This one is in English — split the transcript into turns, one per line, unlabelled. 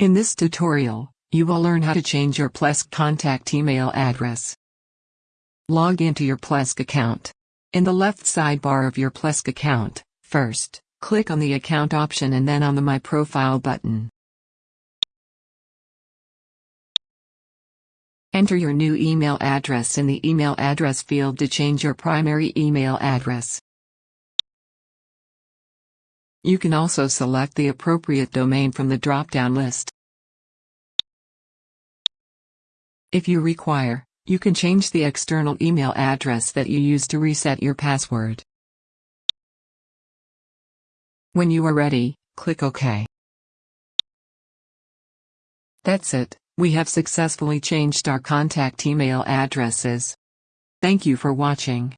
In this tutorial, you will learn how to change your Plesk contact email address. Log into your Plesk account. In the left sidebar of your Plesk account, first, click on the Account option and then on the My Profile button. Enter your new email address in the email address field to change your primary email address. You can also select the appropriate domain from the drop-down list. If you require, you can change the external email address that you use to reset your password. When you are ready, click OK. That's it, we have successfully changed our contact email addresses. Thank you for watching.